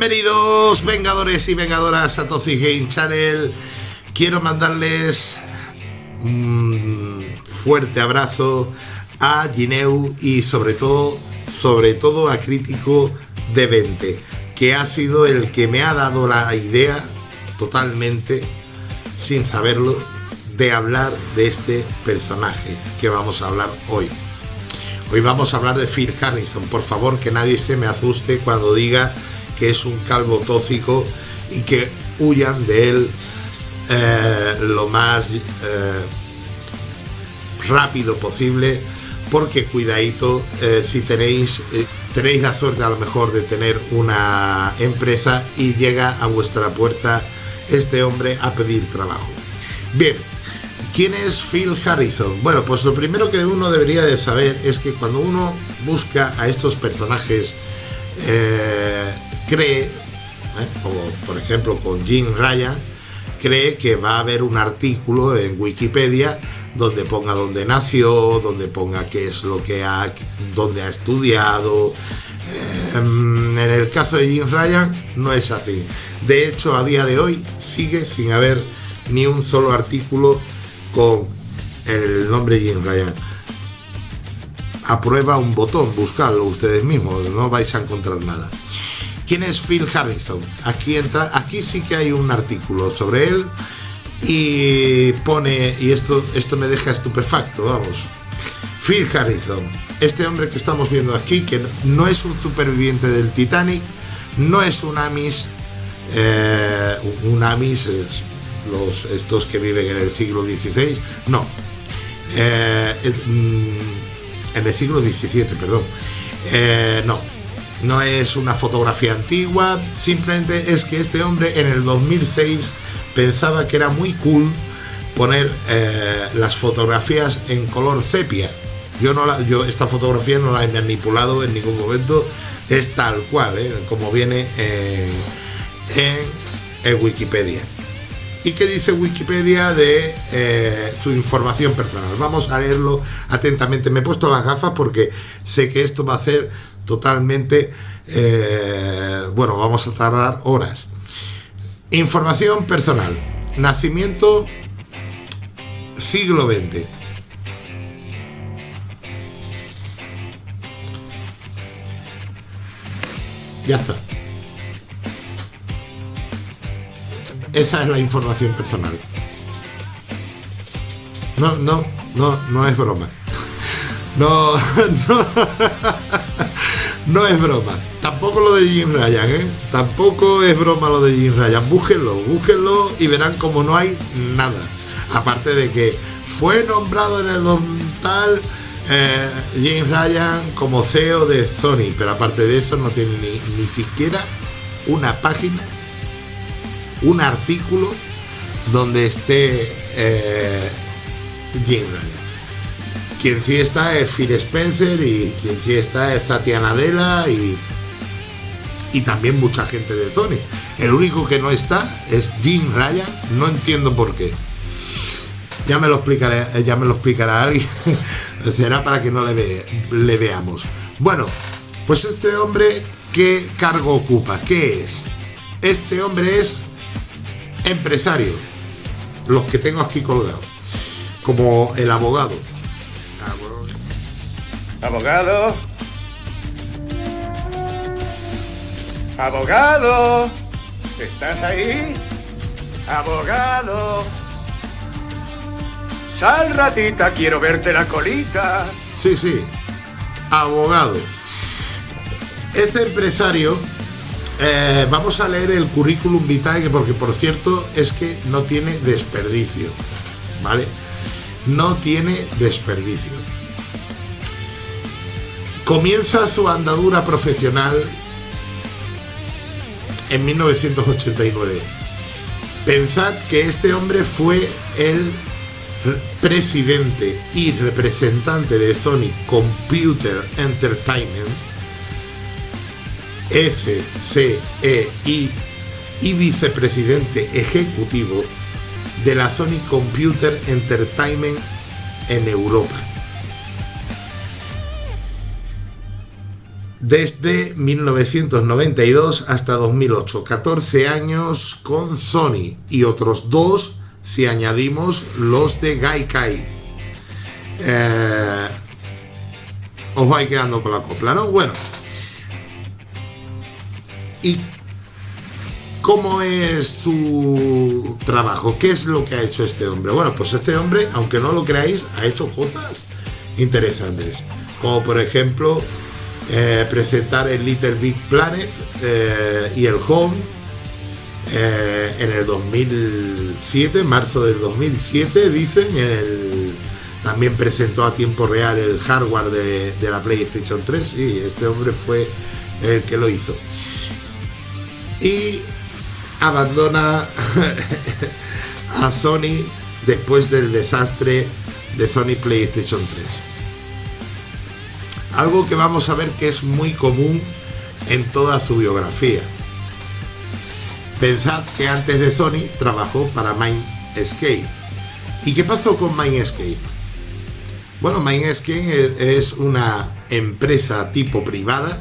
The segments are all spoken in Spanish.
Bienvenidos Vengadores y Vengadoras a Toxic Game Channel. Quiero mandarles un fuerte abrazo a Gineu y sobre todo, sobre todo a Crítico de 20, que ha sido el que me ha dado la idea totalmente, sin saberlo, de hablar de este personaje que vamos a hablar hoy. Hoy vamos a hablar de Phil Harrison. Por favor, que nadie se me asuste cuando diga que es un calvo tóxico y que huyan de él eh, lo más eh, rápido posible porque cuidadito eh, si tenéis tenéis la suerte a lo mejor de tener una empresa y llega a vuestra puerta este hombre a pedir trabajo bien ¿Quién es Phil Harrison? Bueno, pues lo primero que uno debería de saber es que cuando uno busca a estos personajes cree, ¿eh? como por ejemplo con Jim Ryan, cree que va a haber un artículo en Wikipedia donde ponga dónde nació, donde ponga qué es lo que ha, dónde ha estudiado. Em, en el caso de Jim Ryan no es así. De hecho, a día de hoy sigue sin haber ni un solo artículo con el nombre Jim Ryan. Aprueba un botón, buscadlo ustedes mismos, no vais a encontrar nada. ¿Quién es Phil Harrison? Aquí, entra, aquí sí que hay un artículo sobre él y pone, y esto, esto me deja estupefacto, vamos. Phil Harrison, este hombre que estamos viendo aquí, que no es un superviviente del Titanic, no es un Amis, eh, un Amis, los, estos que viven en el siglo XVI, no, eh, mm, en el siglo XVII, perdón, eh, no, no es una fotografía antigua, simplemente es que este hombre en el 2006 pensaba que era muy cool poner eh, las fotografías en color sepia. Yo, no la, yo esta fotografía no la he manipulado en ningún momento, es tal cual, ¿eh? como viene en, Wikipedia. ¿Y qué dice Wikipedia de eh, su información personal? Vamos a leerlo atentamente. Me he puesto las gafas porque sé que esto va a ser totalmente, eh, bueno, vamos a tardar horas. Información personal. Nacimiento siglo XX. Ya está. Esa es la información personal. No, no, no, no es broma. No, no. No es broma. Tampoco lo de Jim Ryan, ¿eh? Tampoco es broma lo de Jim Ryan. Búsquenlo, búsquenlo y verán como no hay nada. Aparte de que fue nombrado en el tal eh, Jim Ryan como CEO de Sony, pero aparte de eso no tiene ni, siquiera una página, un artículo donde esté eh, Jim Ryan. Quien sí está es Phil Spencer y quien sí está es Satya Nadella y, y también mucha gente de Sony. El único que no está es Jim Ryan, no entiendo por qué. Ya me lo explicaré, ya me lo explicará alguien. Será para que no le, le veamos. Bueno, pues este hombre, ¿qué cargo ocupa? ¿Qué es? Este hombre es empresario. Los que tengo aquí colgados. Como el abogado Abogado. Abogado. ¿Estás ahí? Abogado. Sal ratita, quiero verte la colita. Sí, sí. Abogado. Este empresario, eh, vamos a leer el currículum vitae, porque por cierto es que no tiene desperdicio. ¿Vale? No tiene desperdicio. Comienza su andadura profesional en 1989. Pensad que este hombre fue el presidente y representante de Sony Computer Entertainment, SCEI, y vicepresidente ejecutivo de la Sony Computer Entertainment en Europa. desde 1992 hasta 2008. 14 años con Sony y otros dos si añadimos los de Gaikai. Eh, os vais quedando con la copla, ¿no? Bueno. ¿Y cómo es su trabajo? ¿Qué es lo que ha hecho este hombre? Bueno, pues este hombre, aunque no lo creáis, ha hecho cosas interesantes. Como por ejemplo, eh, presentar el Little Big Planet eh, y el Home eh, en el 2007, marzo del 2007, dicen, también presentó a tiempo real el hardware de, de, la PlayStation 3, y este hombre fue el que lo hizo. Y abandona a Sony después del desastre de Sony PlayStation 3. Algo que vamos a ver que es muy común en toda su biografía. Pensad que antes de Sony trabajó para Mindscape. ¿Y qué pasó con Mindscape? Bueno, Mindscape es una empresa tipo privada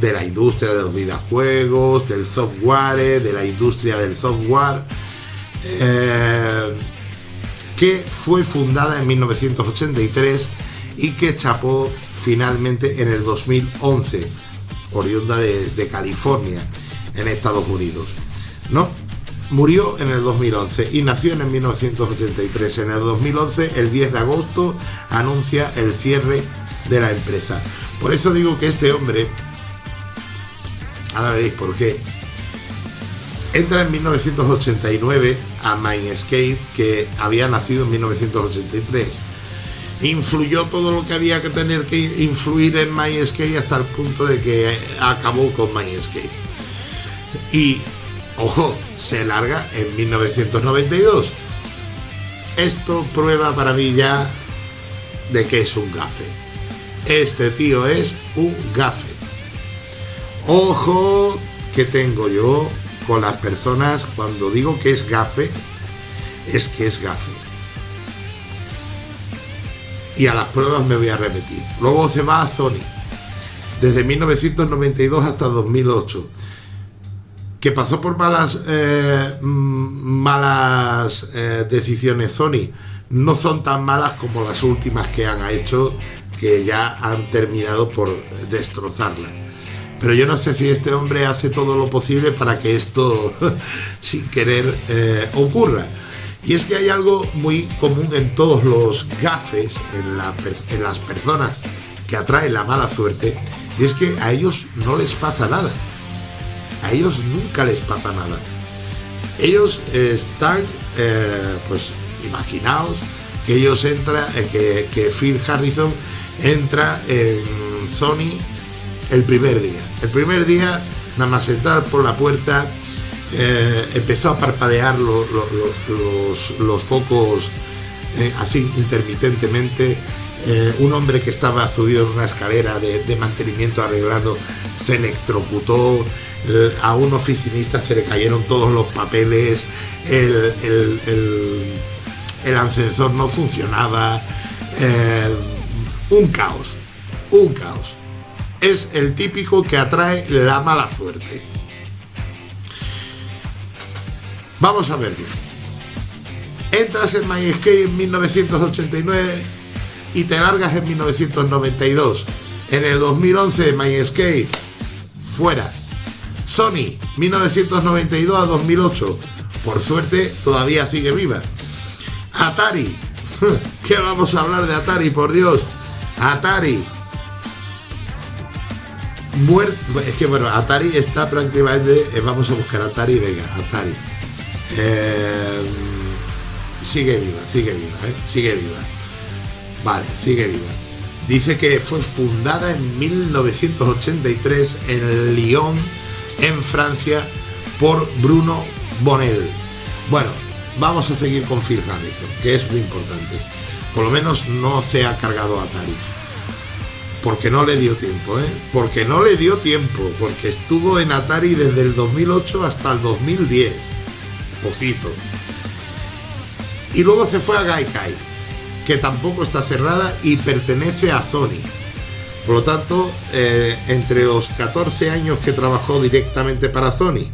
de la industria de los videojuegos, del software, de la industria del software, eh, que fue fundada en 1983 y que chapó finalmente en el 2011, oriunda de, California, en Estados Unidos. ¿no? Murió en el 2011 y nació en el 1983. En el 2011, el 10 de agosto, anuncia el cierre de la empresa. Por eso digo que este hombre Ahora veréis por qué. Entra en 1989 a Mindscape, que había nacido en 1983. Influyó todo lo que había que tener que influir en Mindscape hasta el punto de que acabó con Mindscape. Y, ojo, se larga en 1992. Esto prueba para mí ya de que es un gafe. Este tío es un gafe. Ojo que tengo yo con las personas cuando digo que es gafe, es que es gafe. Y a las pruebas me voy a repetir. Luego se va a Sony, desde 1992 hasta 2008 que pasó por malas eh, malas eh, decisiones Sony no son tan malas como las últimas que han hecho que ya han terminado por destrozarla pero yo no sé si este hombre hace todo lo posible para que esto, sin querer, eh, ocurra. Y es que hay algo muy común en todos los gafes, en, las personas que atraen la mala suerte, y es que a ellos no les pasa nada. A ellos nunca les pasa nada. Ellos están, eh, pues, imaginaos que ellos entran, eh, que, que Phil Harrison entra en Sony el primer día. El primer día, nada más entrar por la puerta, eh, empezó a parpadear los, focos eh, así intermitentemente. Eh, un hombre que estaba subido en una escalera de, mantenimiento arreglando se electrocutó. a un oficinista se le cayeron todos los papeles. El, el ascensor no funcionaba. un caos. Un caos es el típico que atrae la mala suerte. Vamos a verlo. Entras en MyScape en 1989 y te largas en 1992. En el 2011 MyScape fuera. Sony 1992 a 2008. Por suerte todavía sigue viva. Atari. ¿Qué vamos a hablar de Atari, por Dios? Atari muerto. Es que bueno, Atari está prácticamente. Eh, vamos a buscar Atari, venga, Atari. Eh, sigue viva, sigue viva, ¿eh? sigue viva. Vale, sigue viva. Dice que fue fundada en 1983 en Lyon, en Francia, por Bruno Bonnel. Bueno, vamos a seguir con Phil que es muy importante. Por lo menos no se ha cargado Atari porque no le dio tiempo, ¿eh? Porque no le dio tiempo, porque estuvo en Atari desde el 2008 hasta el 2010. Poquito. Y luego se fue a Gaikai, que tampoco está cerrada y pertenece a Sony. Por lo tanto, eh, entre los 14 años que trabajó directamente para Sony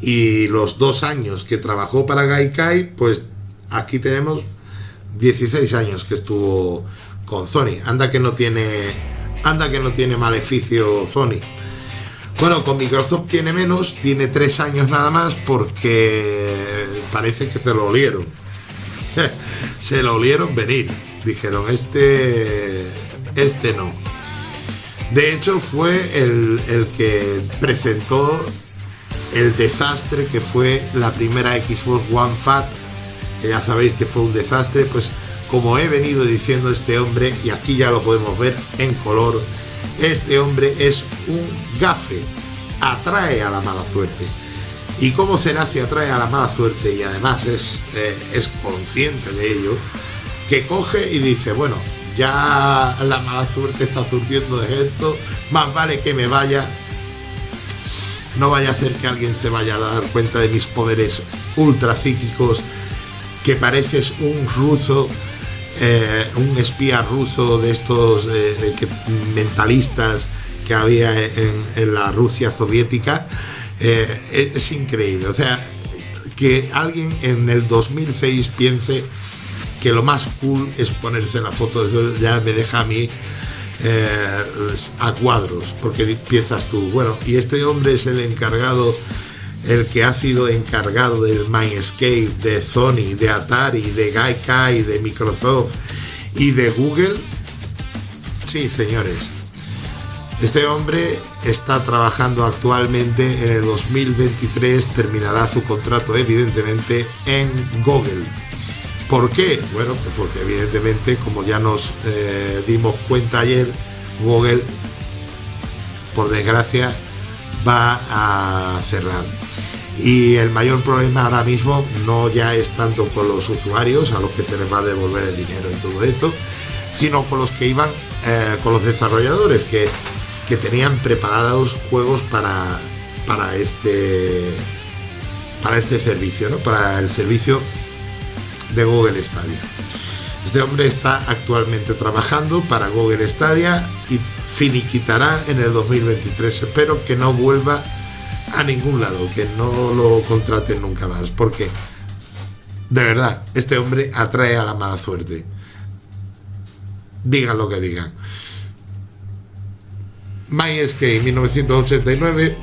y los dos años que trabajó para Gaikai, pues aquí tenemos 16 años que estuvo con Sony. Anda que no tiene, anda que no tiene maleficio Sony. Bueno, con Microsoft tiene menos, tiene tres años nada más porque parece que se lo olieron. se lo olieron venir. Dijeron, este, este no. De hecho, fue el, el que presentó el desastre que fue la primera Xbox One Fat. Ya sabéis que fue un desastre, pues como he venido diciendo este hombre, y aquí ya lo podemos ver en color, este hombre es un gafe, atrae a la mala suerte. Y como Senacio atrae a la mala suerte y además es, eh, es consciente de ello, que coge y dice, bueno, ya la mala suerte está surtiendo de esto, más vale que me vaya, no vaya a ser que alguien se vaya a dar cuenta de mis poderes ultra psíquicos, que pareces un ruso eh, un espía ruso de estos eh, mentalistas que había en, la Rusia soviética. Eh, es increíble. O sea, que alguien en el 2006 piense que lo más cool es ponerse la foto, eso ya me deja a mí a cuadros, porque piensas tú, bueno, y este hombre es el encargado el que ha sido encargado del Mindscape de Sony, de Atari, de Gaikai, de Microsoft y de Google. Sí, señores. Este hombre está trabajando actualmente en el 2023, terminará su contrato evidentemente en Google. ¿Por qué? Bueno, pues porque evidentemente, como ya nos eh, dimos cuenta ayer, Google, por desgracia, va a cerrar. Y el mayor problema ahora mismo no ya es tanto con los usuarios a los que se les va a devolver el dinero y todo eso, sino con los que iban, eh, con los desarrolladores que, que tenían preparados juegos para, para, este, para este servicio, ¿no? para el servicio de Google Stadia. Este hombre está actualmente trabajando para Google Stadia y finiquitará en el 2023. Espero que no vuelva a ningún lado, que no lo contraten nunca más, porque de verdad, este hombre atrae a la mala suerte. Digan lo que digan. MySK 1989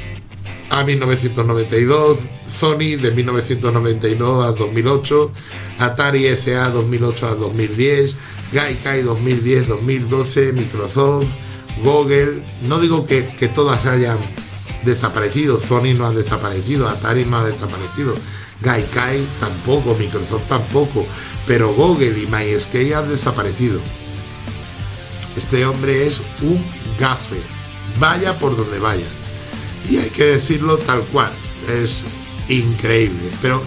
a 1992, Sony de 1992 a 2008, Atari SA 2008 a 2010, Gaikai 2010-2012, Microsoft, Google, no digo que, que todas hayan desaparecido, Sony no ha desaparecido, Atari no ha desaparecido, Gaikai tampoco, Microsoft tampoco, pero Google y MySK han desaparecido. Este hombre es un gafe, vaya por donde vaya. Y hay que decirlo tal cual, es increíble. Pero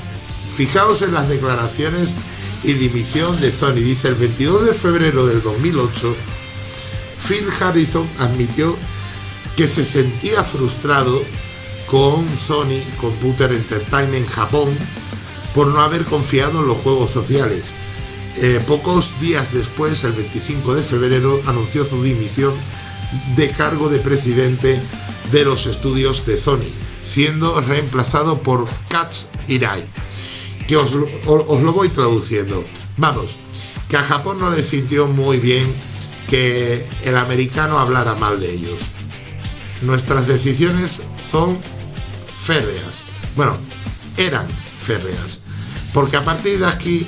fijaos en las declaraciones y dimisión de Sony. Dice el 22 de febrero del 2008, Phil Harrison admitió que se sentía frustrado con Sony Computer Entertainment Japón por no haber confiado en los juegos sociales. Eh, pocos días después, el 25 de febrero, anunció su dimisión de cargo de presidente de los estudios de Sony, siendo reemplazado por Katz Irai, que os lo voy traduciendo. Vamos, que a Japón no le sintió muy bien que el americano hablara mal de ellos nuestras decisiones son férreas. Bueno, eran férreas. Porque a partir de aquí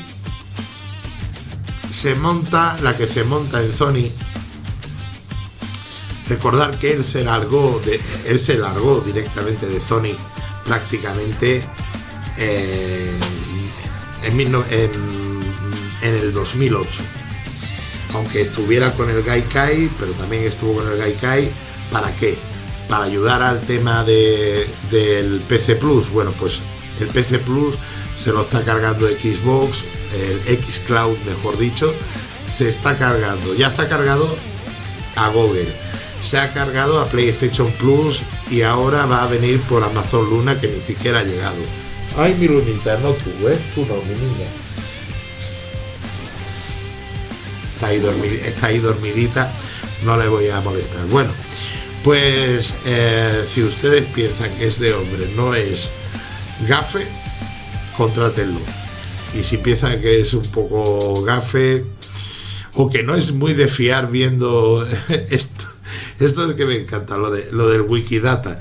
se monta la que se monta en Sony. Recordar que él se largó, de, él se largó directamente de Sony prácticamente en, en el 2008. Aunque estuviera con el Gaikai, pero también estuvo con el Gaikai, ¿para qué? para ayudar al tema del PC Plus, bueno, pues el PC Plus se lo está cargando Xbox, el X Cloud, mejor dicho, se está cargando, ya se ha cargado a Google, se ha cargado a PlayStation Plus y ahora va a venir por Amazon Luna que ni siquiera ha llegado. Ay, mi lunita, no tú, ¿eh? Tú no, mi niña. Está ahí, está ahí dormidita no le voy a molestar. Bueno, pues eh, si ustedes piensan que este hombre no es gafe, contrátenlo. Y si piensan que es un poco gafe o que no es muy de fiar viendo esto, esto es que me encanta, lo, de, lo del Wikidata.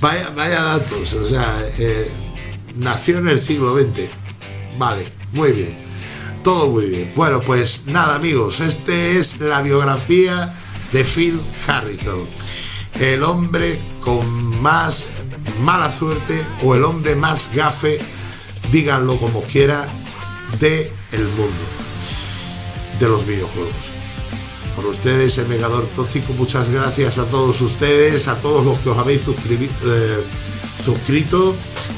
Vaya, vaya datos, o sea, eh, nació en el siglo XX. Vale, muy bien. Todo muy bien. Bueno, pues nada amigos, este es la biografía de Phil Harrison. El hombre con más mala suerte o el hombre más gafe, díganlo como quiera, de el mundo de los videojuegos. Por ustedes, el Megador Tóxico, muchas gracias a todos ustedes, a todos los que os habéis eh, suscrito.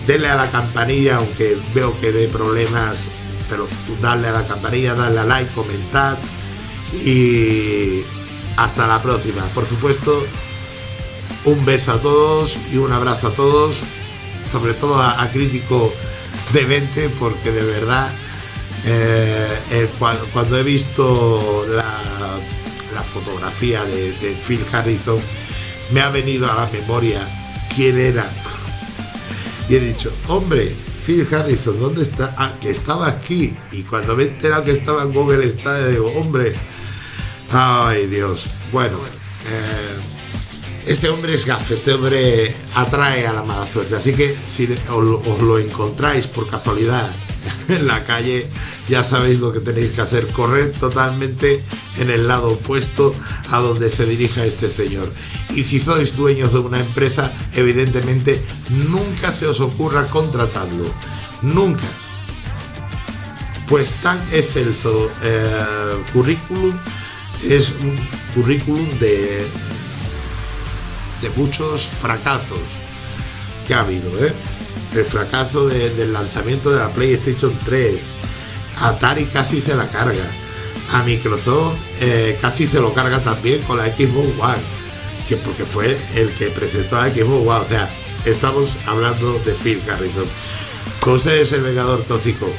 Denle a la campanilla, aunque veo que dé problemas, pero darle a la campanilla, darle a like, comentar y hasta la próxima. Por supuesto, un beso a todos y un abrazo a todos, sobre todo a, Crítico de 20, porque de verdad, eh, cuando, he visto la, fotografía de, Phil Harrison, me ha venido a la memoria quién era. Y he dicho, hombre, Phil Harrison, ¿dónde está? Ah, que estaba aquí. Y cuando me he enterado que estaba en Google Stadia, digo, hombre, ay Dios. Bueno, eh, este hombre es gaf, este hombre atrae a la mala suerte. Así que si os lo encontráis por casualidad en la calle, ya sabéis lo que tenéis que hacer, correr totalmente en el lado opuesto a donde se dirija este señor. Y si sois dueños de una empresa, evidentemente nunca se os ocurra contratarlo. Nunca. Pues tan excelso eh, currículum es un currículum de de muchos fracasos que ha habido. ¿eh? El fracaso del lanzamiento de la PlayStation 3. Atari casi se la carga. A Microsoft eh, casi se lo carga también con la Xbox One. Que porque fue el que presentó la Xbox One. O sea, estamos hablando de Phil Harrison. Con ustedes el Vengador Tóxico.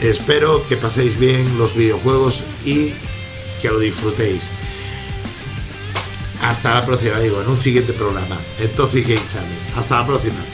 Espero que paséis bien los videojuegos y que lo disfrutéis. Hasta la próxima, amigo, en un siguiente programa, en Toxic Game Channel. Hasta la próxima.